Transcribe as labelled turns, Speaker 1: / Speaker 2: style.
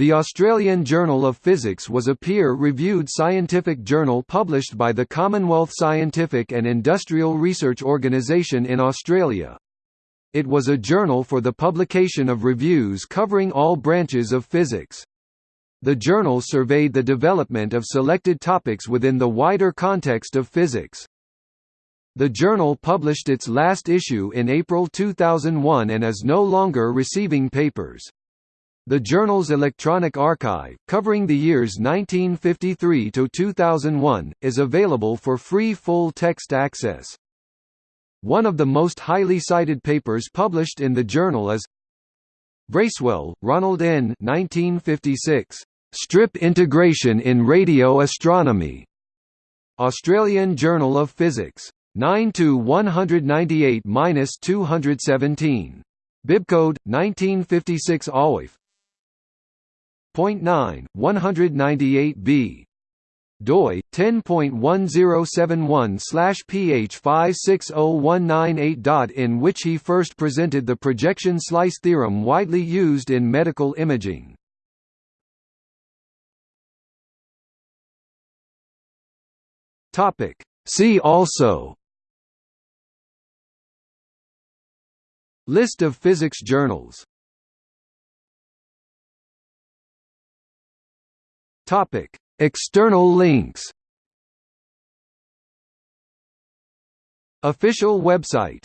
Speaker 1: The Australian Journal of Physics was a peer-reviewed scientific journal published by the Commonwealth Scientific and Industrial Research Organisation in Australia. It was a journal for the publication of reviews covering all branches of physics. The journal surveyed the development of selected topics within the wider context of physics. The journal published its last issue in April 2001 and is no longer receiving papers. The journal's electronic archive, covering the years 1953 to 2001, is available for free full-text access. One of the most highly cited papers published in the journal is Bracewell, Ronald N. 1956. Strip Integration in Radio Astronomy. Australian Journal of Physics. 9 to 198-217. Bibcode 1956 AWIF 9, 198b doi 10.1071/ph560198. in which he first presented the projection slice theorem widely used in medical imaging. Topic See also List of physics journals Topic: External links. Official website